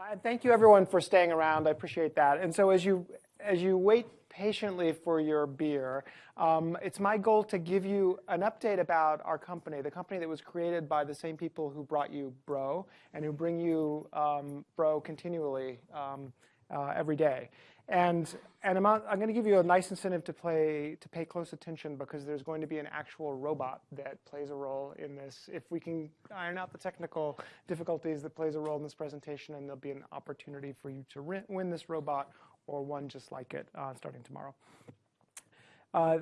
Uh, thank you everyone for staying around. I appreciate that. And so as you as you wait patiently for your beer, um, it's my goal to give you an update about our company, the company that was created by the same people who brought you Bro and who bring you um, Bro continually um, uh, every day. And, and I'm, I'm going to give you a nice incentive to, play, to pay close attention because there's going to be an actual robot that plays a role in this. If we can iron out the technical difficulties that plays a role in this presentation, and there'll be an opportunity for you to win this robot or one just like it uh, starting tomorrow. Uh,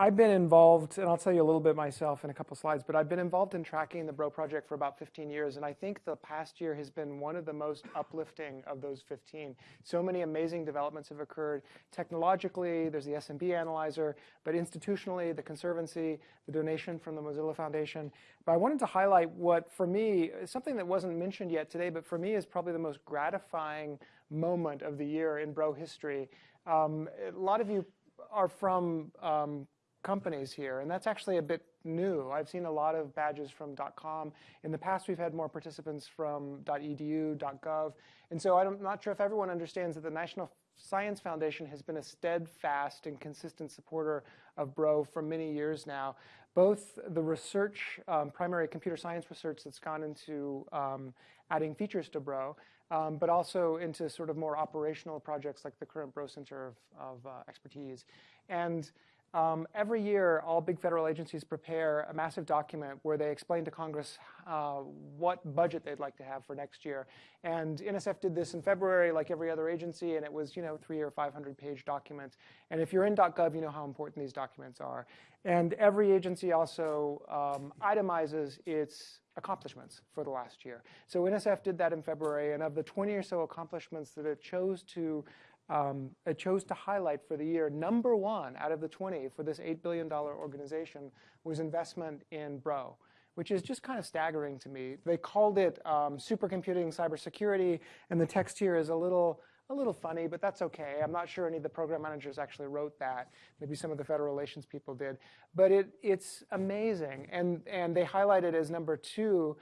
I've been involved, and I'll tell you a little bit myself in a couple slides, but I've been involved in tracking the Bro project for about 15 years, and I think the past year has been one of the most uplifting of those 15. So many amazing developments have occurred. Technologically, there's the SMB analyzer, but institutionally, the Conservancy, the donation from the Mozilla Foundation. But I wanted to highlight what, for me, something that wasn't mentioned yet today, but for me is probably the most gratifying moment of the year in Bro history. Um, a lot of you are from um, companies here, and that's actually a bit new. I've seen a lot of badges from .com. In the past, we've had more participants from .edu, .gov, and so I'm not sure if everyone understands that the National Science Foundation has been a steadfast and consistent supporter of Bro for many years now. Both the research, um, primary computer science research that's gone into um, adding features to Bro, um, but also into sort of more operational projects like the current Bro Center of, of uh, Expertise. And um, every year, all big federal agencies prepare a massive document where they explain to Congress uh, what budget they'd like to have for next year. And NSF did this in February, like every other agency, and it was, you know, three or 500 page documents. And if you're in .gov, you know how important these documents are. And every agency also um, itemizes its accomplishments for the last year. So NSF did that in February, and of the 20 or so accomplishments that it chose to um, it chose to highlight for the year, number one out of the 20 for this $8 billion organization was investment in Bro, which is just kind of staggering to me. They called it um, supercomputing cybersecurity, and the text here is a little, a little funny, but that's okay. I'm not sure any of the program managers actually wrote that. Maybe some of the federal relations people did. But it, it's amazing. And, and they highlighted as number two,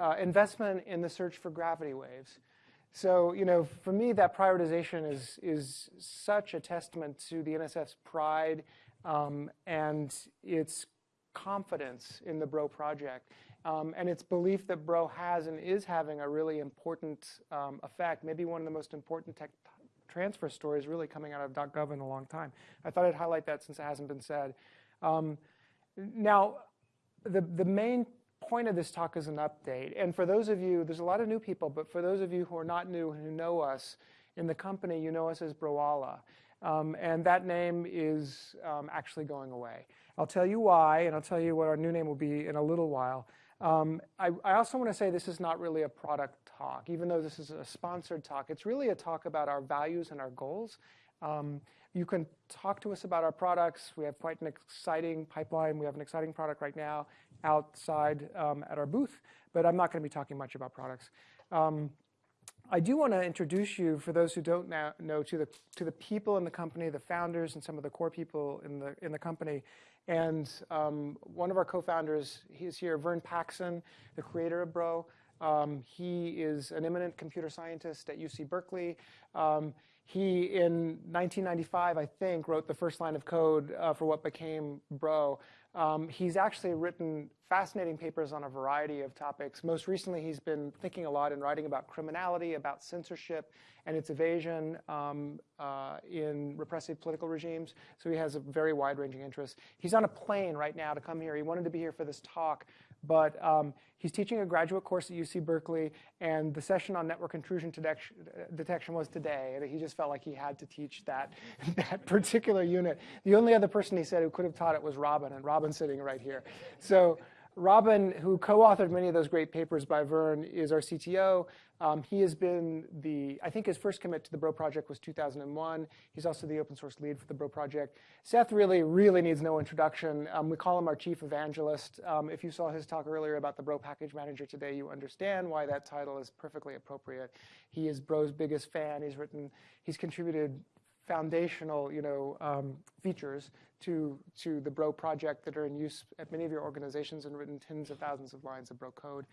uh, investment in the search for gravity waves. So, you know, for me, that prioritization is, is such a testament to the NSF's pride um, and its confidence in the Bro project. Um, and its belief that Bro has and is having a really important um, effect, maybe one of the most important tech transfer stories really coming out of .gov in a long time. I thought I'd highlight that since it hasn't been said. Um, now, the, the main point of this talk is an update. And for those of you, there's a lot of new people, but for those of you who are not new and who know us in the company, you know us as Broala. Um, and that name is um, actually going away. I'll tell you why, and I'll tell you what our new name will be in a little while. Um, I, I, also want to say this is not really a product talk, even though this is a sponsored talk. It's really a talk about our values and our goals. Um, you can talk to us about our products. We have quite an exciting pipeline. We have an exciting product right now outside um, at our booth, but I'm not going to be talking much about products. Um, I do want to introduce you, for those who don't know, to the to the people in the company, the founders, and some of the core people in the in the company. And um, one of our co-founders, he's here, Vern Paxson, the creator of Bro. Um, he is an eminent computer scientist at UC Berkeley. Um, he, in 1995, I think, wrote the first line of code uh, for what became Bro. Um, he's actually written fascinating papers on a variety of topics. Most recently, he's been thinking a lot and writing about criminality, about censorship and its evasion um, uh, in repressive political regimes. So he has a very wide-ranging interest. He's on a plane right now to come here. He wanted to be here for this talk, but um, he's teaching a graduate course at UC Berkeley, and the session on network intrusion detection was today, and he just felt like he had to teach that, that particular unit. The only other person he said who could have taught it was Robin, and Robin's sitting right here. So Robin, who co-authored many of those great papers by Vern, is our CTO. Um, he has been the, I think his first commit to the Bro project was 2001. He's also the open source lead for the Bro project. Seth really, really needs no introduction. Um, we call him our chief evangelist. Um, if you saw his talk earlier about the Bro package manager today, you understand why that title is perfectly appropriate. He is Bro's biggest fan. He's written, he's contributed foundational, you know, um, features to, to the Bro project that are in use at many of your organizations and written tens of thousands of lines of Bro code.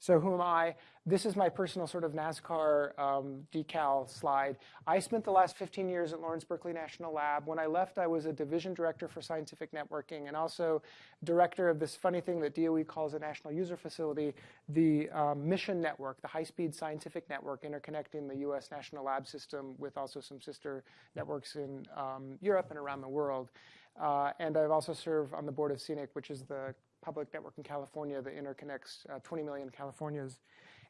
So who am I? This is my personal sort of NASCAR um, decal slide. I spent the last 15 years at Lawrence Berkeley National Lab. When I left, I was a division director for scientific networking and also director of this funny thing that DOE calls a national user facility, the um, mission network, the high-speed scientific network interconnecting the U.S. national lab system with also some sister networks in um, Europe and around the world. Uh, and I've also served on the board of CENIC, which is the public network in California that interconnects uh, 20 million Californians.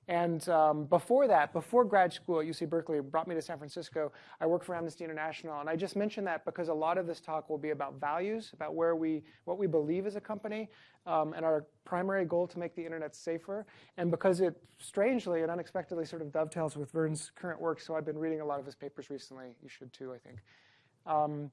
And um, before that, before grad school at UC Berkeley brought me to San Francisco, I worked for Amnesty International. And I just mentioned that because a lot of this talk will be about values, about where we, what we believe as a company, um, and our primary goal to make the internet safer. And because it strangely and unexpectedly sort of dovetails with Vern's current work, so I've been reading a lot of his papers recently. You should too, I think. Um,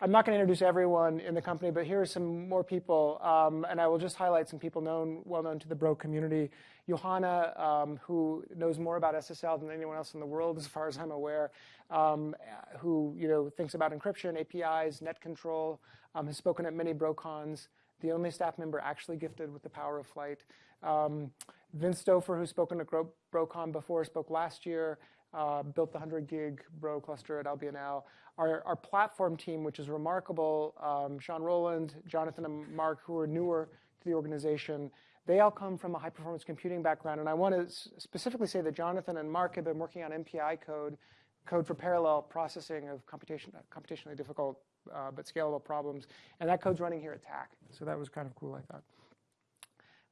I'm not going to introduce everyone in the company, but here are some more people, um, and I will just highlight some people known, well known to the Bro community. Johanna, um, who knows more about SSL than anyone else in the world, as far as I'm aware, um, who you know thinks about encryption, APIs, net control, um, has spoken at many BroCons. The only staff member actually gifted with the power of flight. Um, Vince Stoffer, who's spoken at BroCon before, spoke last year. Uh, built the 100 gig Bro cluster at LBNL. Our, our platform team, which is remarkable, um, Sean Rowland, Jonathan, and Mark, who are newer to the organization, they all come from a high performance computing background. And I want to specifically say that Jonathan and Mark have been working on MPI code, code for parallel processing of computation, computationally difficult uh, but scalable problems. And that code's running here at TACC. So that was kind of cool, I thought.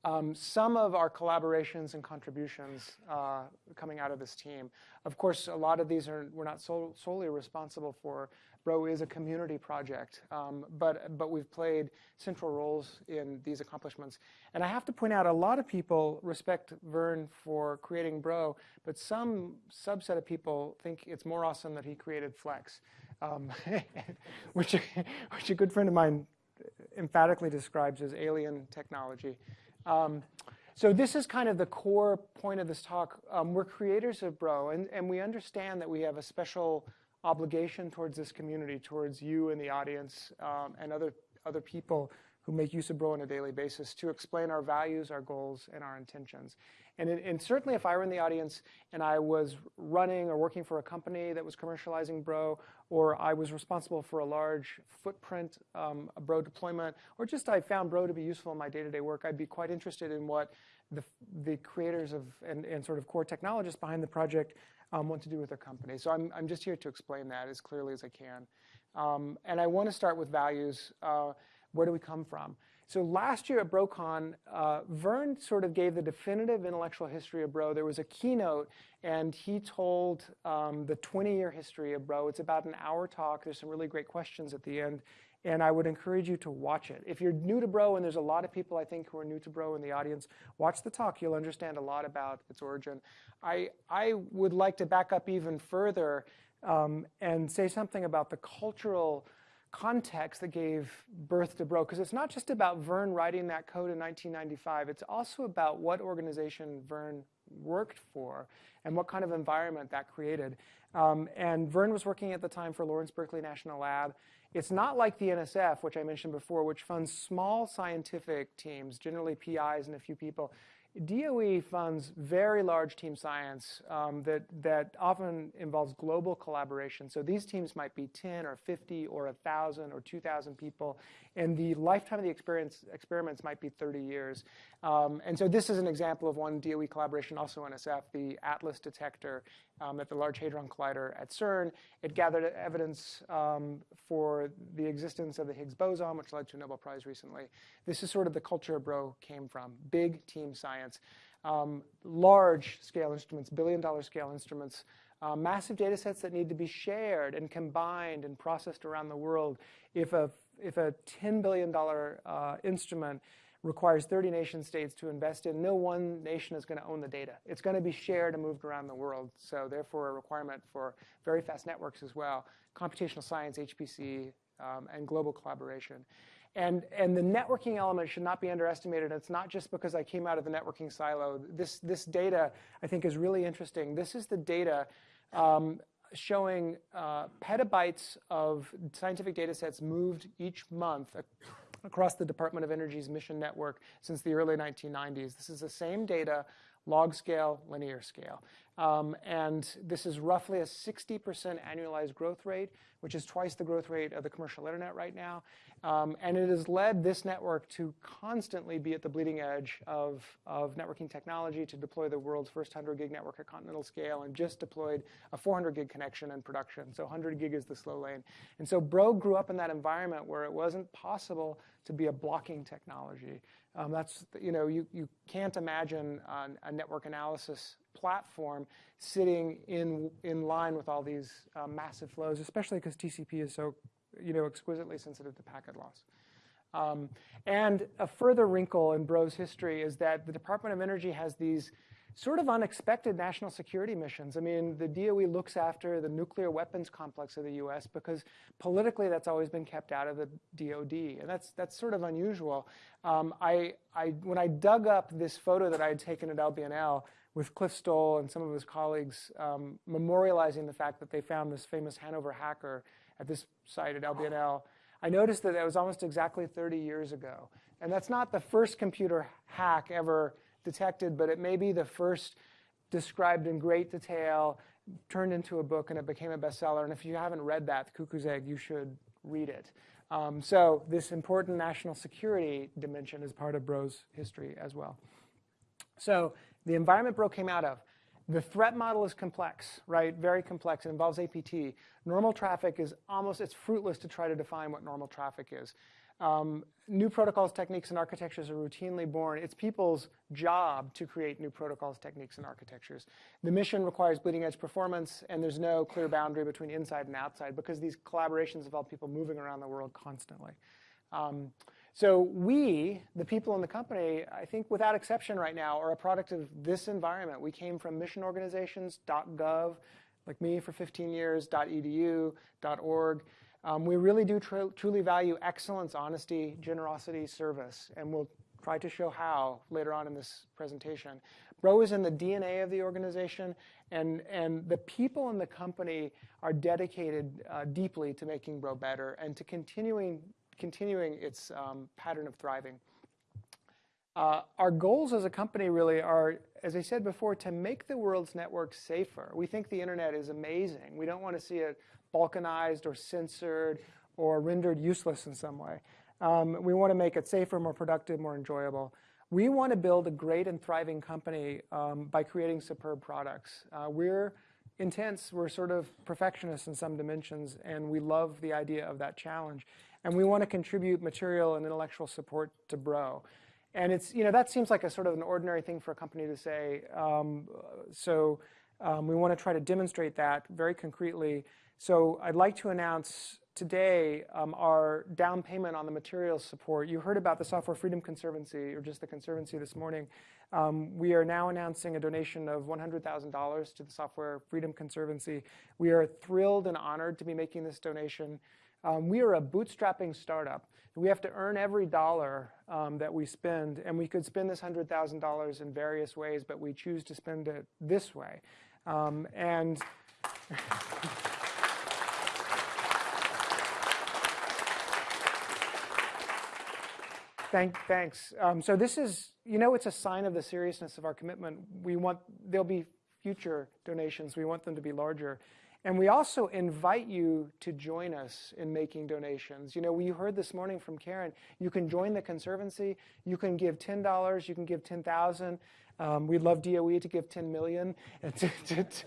Um, some of our collaborations and contributions uh, coming out of this team. Of course, a lot of these are we're not sol solely responsible for. Bro is a community project, um, but but we've played central roles in these accomplishments. And I have to point out, a lot of people respect Vern for creating Bro, but some subset of people think it's more awesome that he created Flex, um, which which a good friend of mine emphatically describes as alien technology. Um, so this is kind of the core point of this talk. Um, we're creators of Bro, and, and we understand that we have a special obligation towards this community, towards you and the audience, um, and other, other people who make use of Bro on a daily basis to explain our values, our goals, and our intentions. And, it, and, certainly if I were in the audience and I was running or working for a company that was commercializing Bro, or I was responsible for a large footprint um, Bro deployment, or just I found Bro to be useful in my day-to-day work, I'd be quite interested in what the, the creators of and, and sort of core technologists behind the project um, want to do with their company. So I'm, I'm just here to explain that as clearly as I can. Um, and I want to start with values. Uh, where do we come from? So last year at BroCon, uh, Vern sort of gave the definitive intellectual history of Bro. There was a keynote, and he told um, the 20-year history of Bro. It's about an hour talk. There's some really great questions at the end, and I would encourage you to watch it. If you're new to Bro, and there's a lot of people I think who are new to Bro in the audience, watch the talk. You'll understand a lot about its origin. I, I would like to back up even further um, and say something about the cultural context that gave birth to Bro, because it's not just about Vern writing that code in 1995. It's also about what organization Vern worked for and what kind of environment that created. Um, and Vern was working at the time for Lawrence Berkeley National Lab. It's not like the NSF, which I mentioned before, which funds small scientific teams, generally PIs and a few people. DOE funds very large team science um, that, that often involves global collaboration. So these teams might be 10 or 50 or 1,000 or 2,000 people, and the lifetime of the experience, experiments might be 30 years. Um, and so this is an example of one DOE collaboration, also NSF, the ATLAS detector um, at the Large Hadron Collider at CERN. It gathered evidence um, for the existence of the Higgs boson, which led to a Nobel Prize recently. This is sort of the culture Bro came from, big team science. Um, large scale instruments, billion dollar scale instruments, uh, massive data sets that need to be shared and combined and processed around the world. If a, if a $10 billion uh, instrument requires 30 nation states to invest in. No one nation is going to own the data. It's going to be shared and moved around the world. So therefore, a requirement for very fast networks as well, computational science, HPC, um, and global collaboration. And, and the networking element should not be underestimated. It's not just because I came out of the networking silo. This, this data, I think, is really interesting. This is the data um, showing uh, petabytes of scientific data sets moved each month across the Department of Energy's mission network since the early 1990s. This is the same data log scale, linear scale. Um, and this is roughly a 60% annualized growth rate, which is twice the growth rate of the commercial internet right now. Um, and it has led this network to constantly be at the bleeding edge of, of networking technology to deploy the world's first 100 gig network at continental scale and just deployed a 400 gig connection in production. So 100 gig is the slow lane. And so Bro grew up in that environment where it wasn't possible to be a blocking technology. Um, that's, you know, you, you can't imagine a network analysis platform sitting in, in line with all these uh, massive flows, especially because TCP is so, you know, exquisitely sensitive to packet loss. Um, and a further wrinkle in Bro's history is that the Department of Energy has these sort of unexpected national security missions. I mean, the DOE looks after the nuclear weapons complex of the U.S. because politically that's always been kept out of the DoD, and that's that's sort of unusual. Um, I, I when I dug up this photo that I had taken at LBNL with Cliff Stoll and some of his colleagues um, memorializing the fact that they found this famous Hanover hacker at this site at LBNL, I noticed that that was almost exactly 30 years ago. And that's not the first computer hack ever detected, but it may be the first described in great detail, turned into a book, and it became a bestseller. And if you haven't read that, The Cuckoo's Egg, you should read it. Um, so this important national security dimension is part of Bro's history as well. So the environment Bro came out of. The threat model is complex, right? Very complex. It involves APT. Normal traffic is almost, it's fruitless to try to define what normal traffic is. Um, new protocols, techniques, and architectures are routinely born. It's people's job to create new protocols, techniques, and architectures. The mission requires bleeding edge performance, and there's no clear boundary between inside and outside because these collaborations involve people moving around the world constantly. Um, so we, the people in the company, I think without exception right now, are a product of this environment. We came from mission organizations, .gov, like me for 15 years, .edu, .org. Um, we really do tr truly value excellence, honesty, generosity, service, and we'll try to show how later on in this presentation. Bro is in the DNA of the organization, and, and the people in the company are dedicated uh, deeply to making Bro better and to continuing continuing its um, pattern of thriving. Uh, our goals as a company really are, as I said before, to make the world's network safer. We think the internet is amazing. We don't want to see it balkanized or censored or rendered useless in some way. Um, we want to make it safer, more productive, more enjoyable. We want to build a great and thriving company um, by creating superb products. Uh, we're intense, we're sort of perfectionists in some dimensions, and we love the idea of that challenge and we want to contribute material and intellectual support to Bro. And it's, you know, that seems like a sort of an ordinary thing for a company to say. Um, so um, we want to try to demonstrate that very concretely. So I'd like to announce today um, our down payment on the materials support. You heard about the Software Freedom Conservancy, or just the Conservancy this morning. Um, we are now announcing a donation of $100,000 to the Software Freedom Conservancy. We are thrilled and honored to be making this donation. Um, we are a bootstrapping startup. We have to earn every dollar um, that we spend, and we could spend this $100,000 in various ways, but we choose to spend it this way. Um, and Thank, thanks. Um, so this is, you know, it's a sign of the seriousness of our commitment. We want, there'll be future donations. We want them to be larger. And we also invite you to join us in making donations. You know, we heard this morning from Karen, you can join the Conservancy, you can give $10, you can give 10,000. Um, we'd love DOE to give 10 million. NSF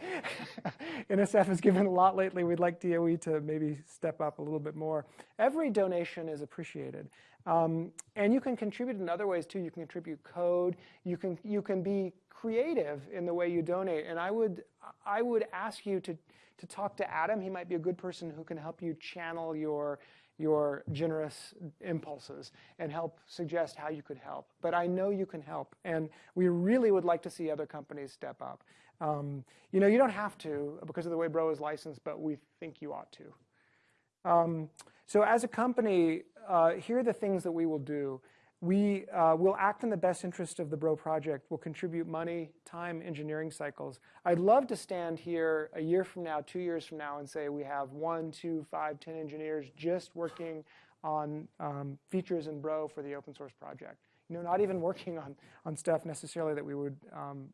has given a lot lately. We'd like DOE to maybe step up a little bit more. Every donation is appreciated. Um, and you can contribute in other ways too. You can contribute code. You can, you can be creative in the way you donate. And I would, I would ask you to, to talk to Adam. He might be a good person who can help you channel your, your generous impulses and help suggest how you could help. But I know you can help, and we really would like to see other companies step up. Um, you know, you don't have to because of the way Bro is licensed, but we think you ought to. Um, so as a company, uh, here are the things that we will do. We uh, will act in the best interest of the Bro project. We'll contribute money, time, engineering cycles. I'd love to stand here a year from now, two years from now, and say we have one, two, five, ten engineers just working on um, features in Bro for the open source project. You know, not even working on, on stuff necessarily that we would um,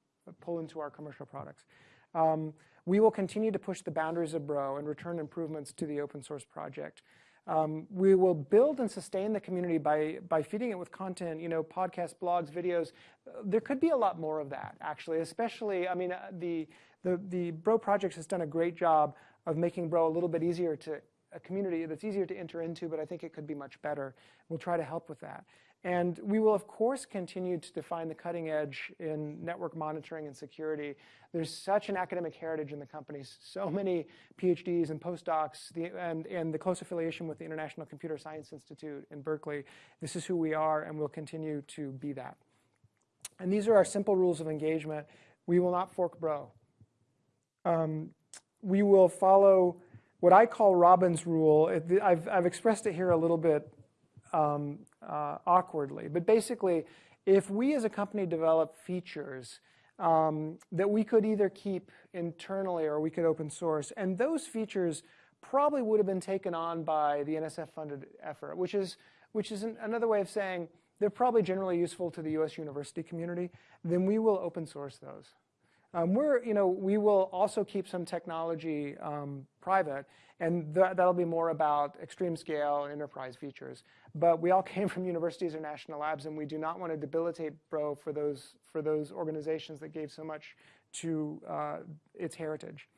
pull into our commercial products. Um, we will continue to push the boundaries of Bro and return improvements to the open source project. Um, we will build and sustain the community by, by feeding it with content, you know, podcasts, blogs, videos. There could be a lot more of that, actually, especially, I mean, uh, the, the, the Bro Projects has done a great job of making Bro a little bit easier to, a community that's easier to enter into, but I think it could be much better. We'll try to help with that. And we will, of course, continue to define the cutting edge in network monitoring and security. There's such an academic heritage in the company, so many PhDs and postdocs, the, and, and the close affiliation with the International Computer Science Institute in Berkeley. This is who we are, and we'll continue to be that. And these are our simple rules of engagement. We will not fork bro. Um, we will follow what I call Robin's rule. I've, I've expressed it here a little bit um, uh, awkwardly. But basically, if we as a company develop features um, that we could either keep internally or we could open source, and those features probably would have been taken on by the NSF-funded effort, which is, which is an, another way of saying they're probably generally useful to the US university community, then we will open source those. Um, we're, you know, we will also keep some technology um, private, and th that'll be more about extreme scale enterprise features. But we all came from universities or national labs, and we do not want to debilitate Bro for those, for those organizations that gave so much to uh, its heritage.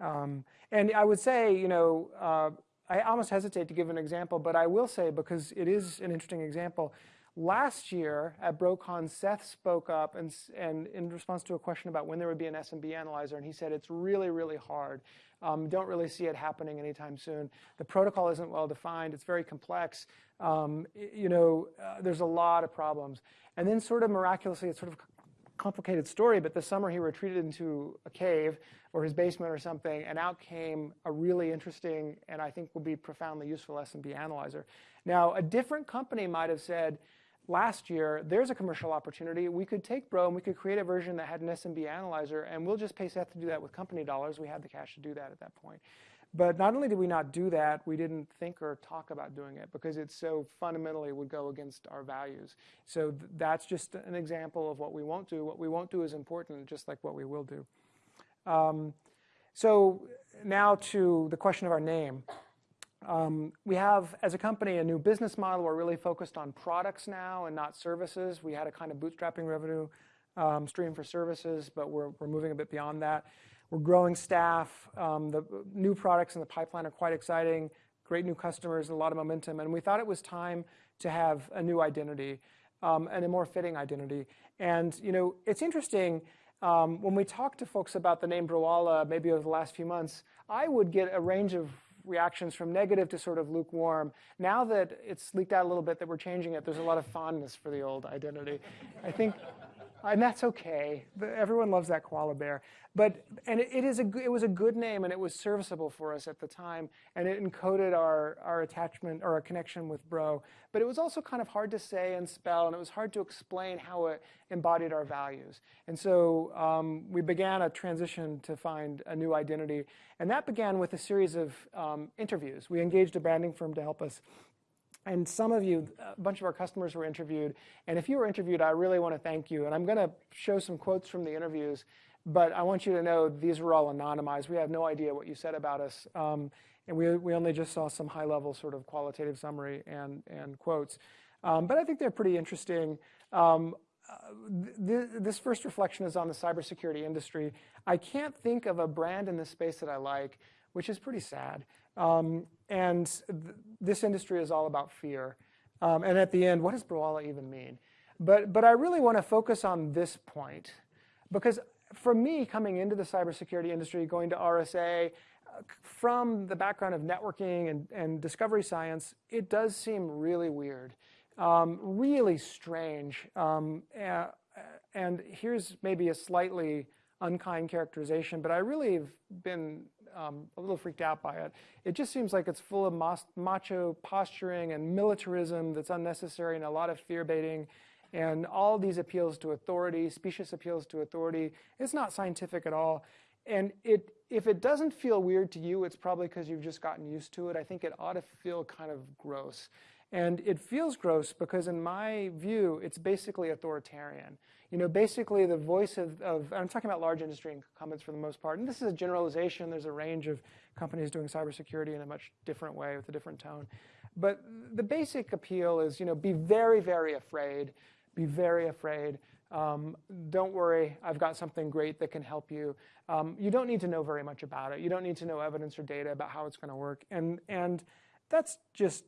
Um, and I would say, you know, uh, I almost hesitate to give an example, but I will say, because it is an interesting example, Last year at BroCon, Seth spoke up and, and in response to a question about when there would be an SMB analyzer, and he said it's really, really hard. Um, don't really see it happening anytime soon. The protocol isn't well defined. It's very complex. Um, you know, uh, there's a lot of problems. And then sort of miraculously, it's sort of complicated story, but this summer he retreated into a cave or his basement or something, and out came a really interesting and I think will be profoundly useful SMB analyzer. Now, a different company might have said, last year, there's a commercial opportunity. We could take Bro and we could create a version that had an SMB analyzer, and we'll just pay Seth to do that with company dollars. We had the cash to do that at that point. But not only did we not do that, we didn't think or talk about doing it because it so fundamentally would go against our values. So th that's just an example of what we won't do. What we won't do is important, just like what we will do. Um, so now to the question of our name. Um, we have, as a company, a new business model. We're really focused on products now and not services. We had a kind of bootstrapping revenue um, stream for services, but we're, we're moving a bit beyond that. We're growing staff. Um, the new products in the pipeline are quite exciting. Great new customers, a lot of momentum. And we thought it was time to have a new identity um, and a more fitting identity. And you know, it's interesting. Um, when we talk to folks about the name Broala, maybe over the last few months, I would get a range of reactions from negative to sort of lukewarm. Now that it's leaked out a little bit that we're changing it, there's a lot of fondness for the old identity. I think and that's okay. Everyone loves that koala bear. But and it, it is a it was a good name and it was serviceable for us at the time and it encoded our our attachment or our connection with Bro. But it was also kind of hard to say and spell and it was hard to explain how it embodied our values. And so um, we began a transition to find a new identity, and that began with a series of um, interviews. We engaged a branding firm to help us and some of you, a bunch of our customers were interviewed. And if you were interviewed, I really want to thank you. And I'm going to show some quotes from the interviews. But I want you to know these were all anonymized. We have no idea what you said about us. Um, and we, we only just saw some high-level sort of qualitative summary and, and quotes. Um, but I think they're pretty interesting. Um, uh, th this first reflection is on the cybersecurity industry. I can't think of a brand in this space that I like, which is pretty sad. Um, and th this industry is all about fear. Um, and at the end, what does Broala even mean? But, but I really want to focus on this point because for me, coming into the cybersecurity industry, going to RSA, from the background of networking and, and discovery science, it does seem really weird, um, really strange. Um, and here's maybe a slightly unkind characterization, but I really have been um, a little freaked out by it. It just seems like it's full of macho posturing and militarism that's unnecessary and a lot of fear baiting and all these appeals to authority, specious appeals to authority. It's not scientific at all. And it, if it doesn't feel weird to you, it's probably because you've just gotten used to it. I think it ought to feel kind of gross. And it feels gross because in my view, it's basically authoritarian. You know, basically the voice of, of I'm talking about large industry incumbents for the most part, and this is a generalization. There's a range of companies doing cybersecurity in a much different way with a different tone. But the basic appeal is, you know, be very, very afraid, be very afraid. Um, don't worry, I've got something great that can help you. Um, you don't need to know very much about it. You don't need to know evidence or data about how it's going to work. And, and that's just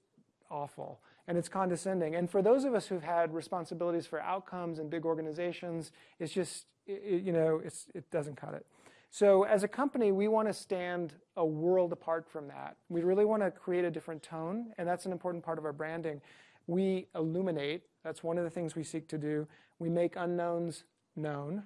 awful and it's condescending. And for those of us who've had responsibilities for outcomes in big organizations, it's just, it, you know, it doesn't cut it. So as a company, we want to stand a world apart from that. We really want to create a different tone, and that's an important part of our branding. We illuminate. That's one of the things we seek to do. We make unknowns known.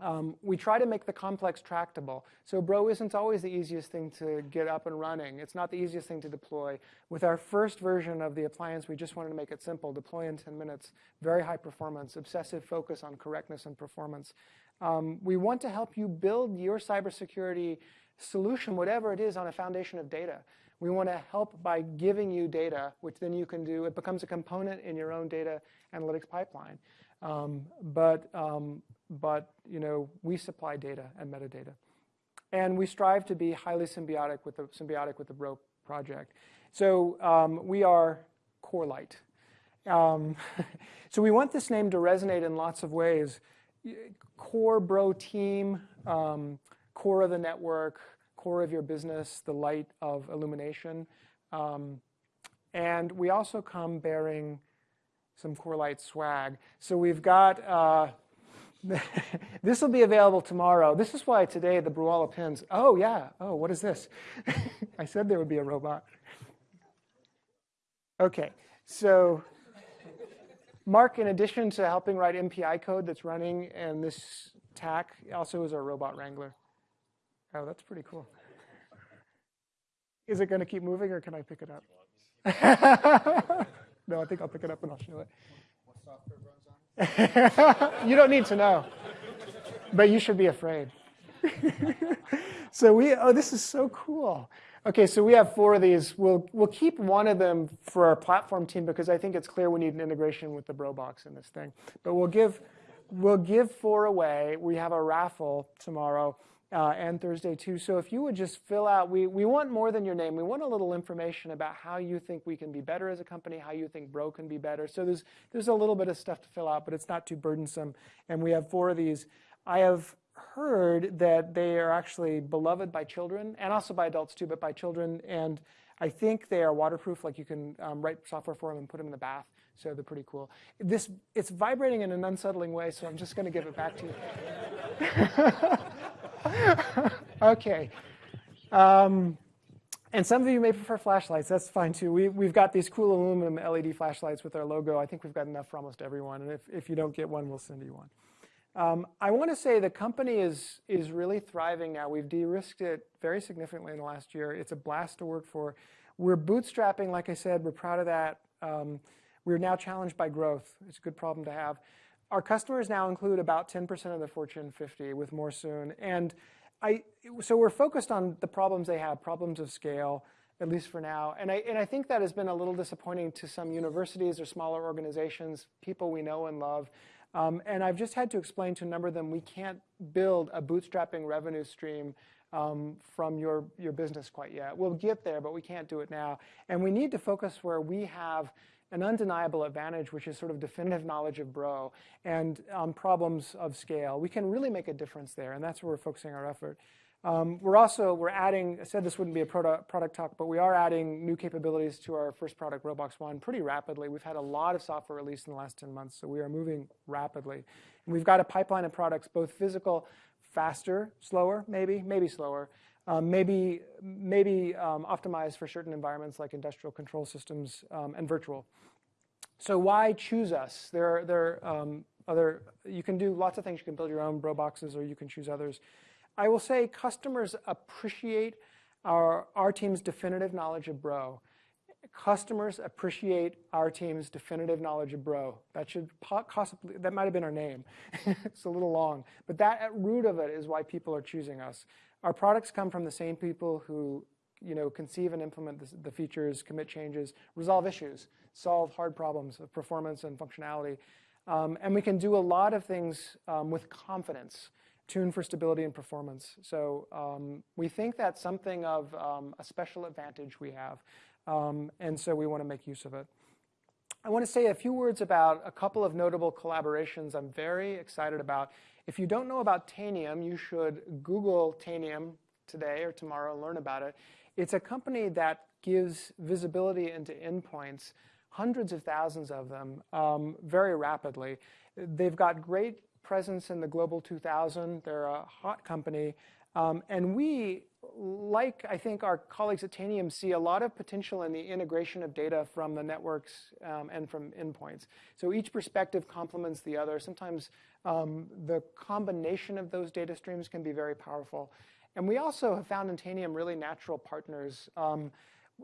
Um, we try to make the complex tractable. So Bro isn't always the easiest thing to get up and running. It's not the easiest thing to deploy. With our first version of the appliance, we just wanted to make it simple, deploy in 10 minutes, very high performance, obsessive focus on correctness and performance. Um, we want to help you build your cybersecurity solution, whatever it is, on a foundation of data. We want to help by giving you data, which then you can do. It becomes a component in your own data analytics pipeline. Um, but, um, but you know, we supply data and metadata. And we strive to be highly symbiotic with the, symbiotic with the Bro project. So um, we are Corelight. Um, so we want this name to resonate in lots of ways. Core Bro team, um, core of the network, core of your business, the light of illumination. Um, and we also come bearing some Corelight swag. So we've got, uh, this will be available tomorrow. This is why today the Broala pins, oh yeah, oh, what is this? I said there would be a robot. Okay, so Mark, in addition to helping write MPI code that's running and this TACC, also is our robot wrangler. Oh, that's pretty cool. Is it going to keep moving or can I pick it up? No, I think I'll pick it up and I'll show it. What software runs on you don't need to know, but you should be afraid. so we, oh, this is so cool. Okay, so we have four of these. We'll, we'll keep one of them for our platform team because I think it's clear we need an integration with the BroBox in this thing. But we'll give, we'll give four away. We have a raffle tomorrow uh, and Thursday too. So if you would just fill out, we, we want more than your name. We want a little information about how you think we can be better as a company, how you think Bro can be better. So there's, there's a little bit of stuff to fill out, but it's not too burdensome. And we have four of these. I have heard that they are actually beloved by children and also by adults too, but by children. And I think they are waterproof, like you can um, write software for them and put them in the bath. So they're pretty cool. This, it's vibrating in an unsettling way, so I'm just going to give it back to you. okay. Um, and some of you may prefer flashlights. That's fine too. We, we've got these cool aluminum LED flashlights with our logo. I think we've got enough for almost everyone. And if, if you don't get one, we'll send you one. Um, I want to say the company is, is really thriving now. We've de-risked it very significantly in the last year. It's a blast to work for. We're bootstrapping, like I said. We're proud of that. Um, we're now challenged by growth. It's a good problem to have. Our customers now include about 10% of the Fortune 50, with more soon. And I, so we're focused on the problems they have, problems of scale, at least for now. And I, and I think that has been a little disappointing to some universities or smaller organizations, people we know and love. Um, and I've just had to explain to a number of them, we can't build a bootstrapping revenue stream um, from your, your business quite yet. We'll get there, but we can't do it now. And we need to focus where we have an undeniable advantage, which is sort of definitive knowledge of Bro and um, problems of scale. We can really make a difference there, and that's where we're focusing our effort. Um, we're also, we're adding, I said this wouldn't be a product, product talk, but we are adding new capabilities to our first product, BroBox One, pretty rapidly. We've had a lot of software released in the last 10 months, so we are moving rapidly. And we've got a pipeline of products, both physical, faster, slower, maybe, maybe slower, um, maybe, maybe um, optimized for certain environments like industrial control systems um, and virtual. So why choose us? There are, there are um, other, you can do lots of things. You can build your own bro boxes or you can choose others. I will say customers appreciate our, our team's definitive knowledge of bro. Customers appreciate our team's definitive knowledge of bro. That should possibly, that might have been our name. it's a little long. But that at root of it is why people are choosing us. Our products come from the same people who you know, conceive and implement the, the features, commit changes, resolve issues, solve hard problems of performance and functionality. Um, and we can do a lot of things um, with confidence, tune for stability and performance. So um, we think that's something of um, a special advantage we have. Um, and so we want to make use of it. I want to say a few words about a couple of notable collaborations I'm very excited about. If you don't know about Tanium, you should Google Tanium today or tomorrow and learn about it. It's a company that gives visibility into endpoints, hundreds of thousands of them, um, very rapidly. They've got great presence in the Global 2000. They're a hot company. Um, and we like I think our colleagues at Tanium see a lot of potential in the integration of data from the networks um, and from endpoints. So each perspective complements the other. Sometimes um, the combination of those data streams can be very powerful. And we also have found in Tanium really natural partners. Um,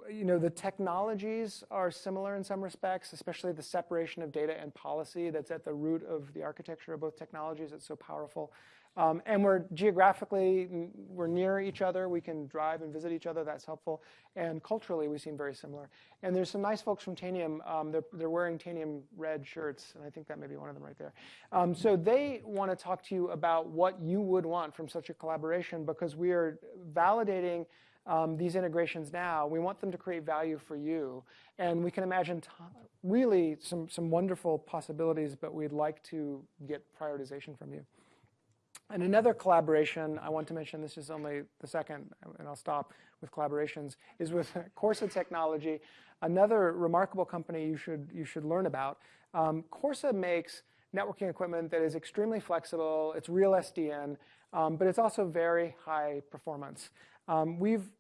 you know, the technologies are similar in some respects, especially the separation of data and policy that's at the root of the architecture of both technologies. It's so powerful. Um, and we're geographically, we're near each other. We can drive and visit each other. That's helpful. And culturally, we seem very similar. And there's some nice folks from Tanium. Um, they're, they're wearing Tanium red shirts, and I think that may be one of them right there. Um, so they want to talk to you about what you would want from such a collaboration because we are validating um, these integrations now. We want them to create value for you. And we can imagine really some, some wonderful possibilities, but we'd like to get prioritization from you. And another collaboration I want to mention, this is only the second, and I'll stop with collaborations, is with Corsa Technology, another remarkable company you should, you should learn about. Um, Corsa makes networking equipment that is extremely flexible, it's real SDN, um, but it's also very high performance. Um, we've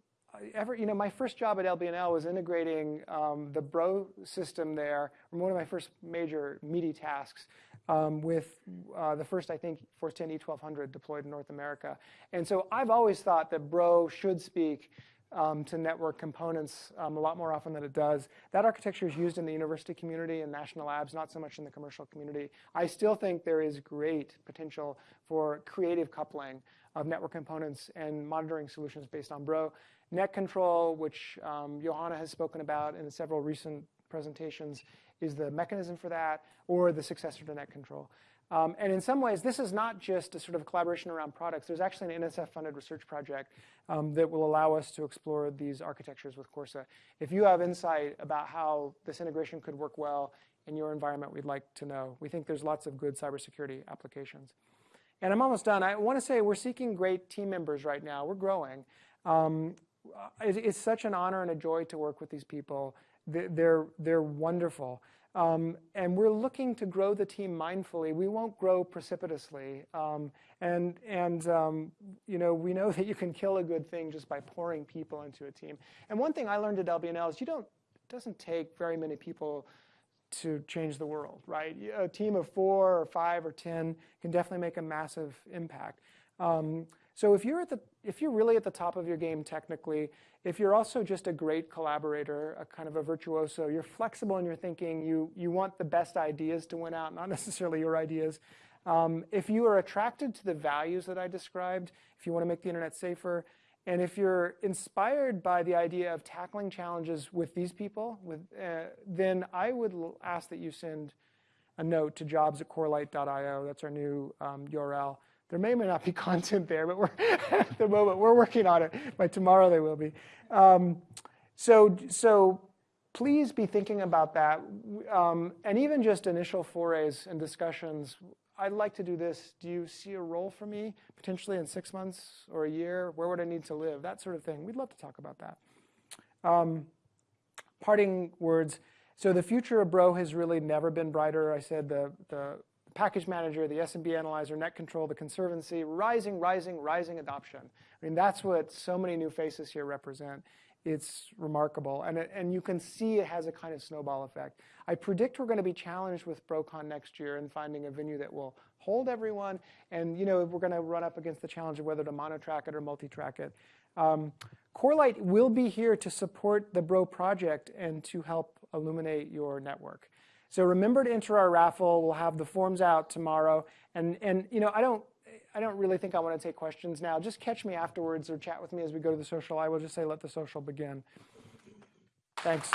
ever, you know, my first job at LBNL was integrating um, the Bro system there, one of my first major meaty tasks um, with uh, the first, I think, Force 10 E1200 deployed in North America. And so I've always thought that Bro should speak um, to network components um, a lot more often than it does. That architecture is used in the university community and national labs, not so much in the commercial community. I still think there is great potential for creative coupling of network components and monitoring solutions based on Bro. Net control, which um, Johanna has spoken about in several recent presentations, is the mechanism for that, or the successor to net control. Um, and in some ways, this is not just a sort of collaboration around products. There's actually an NSF-funded research project um, that will allow us to explore these architectures with Corsa. If you have insight about how this integration could work well in your environment, we'd like to know. We think there's lots of good cybersecurity applications. And I'm almost done. I want to say we're seeking great team members right now. We're growing. It's such an honor and a joy to work with these people. They're, they're wonderful. Um, and we're looking to grow the team mindfully. We won't grow precipitously. Um, and and um, you know, we know that you can kill a good thing just by pouring people into a team. And one thing I learned at LBNL is you don't, it doesn't take very many people to change the world, right? A team of four or five or 10 can definitely make a massive impact. So if you're, at the, if you're really at the top of your game technically, if you're also just a great collaborator, a kind of a virtuoso, you're flexible in your thinking, you, you want the best ideas to win out, not necessarily your ideas. Um, if you are attracted to the values that I described, if you want to make the internet safer, and if you're inspired by the idea of tackling challenges with these people, with, uh, then I would ask that you send a note to jobs at corelight.io. That's our new um, URL. There may or may not be content there, but we're at the moment we're working on it. By tomorrow there will be. Um, so, so please be thinking about that, um, and even just initial forays and discussions. I'd like to do this. Do you see a role for me potentially in six months or a year? Where would I need to live? That sort of thing. We'd love to talk about that. Um, parting words. So the future of Bro has really never been brighter. I said the, the the package manager, the SMB analyzer, net control, the conservancy, rising, rising, rising adoption. I mean, that's what so many new faces here represent. It's remarkable. And, and you can see it has a kind of snowball effect. I predict we're going to be challenged with BroCon next year in finding a venue that will hold everyone. And you know, we're going to run up against the challenge of whether to mono-track it or multi-track it. Um, Corelight will be here to support the Bro project and to help illuminate your network. So remember to enter our raffle. We'll have the forms out tomorrow. And, and you know, I don't, I don't really think I want to take questions now. Just catch me afterwards or chat with me as we go to the social. I will just say, let the social begin. Thanks.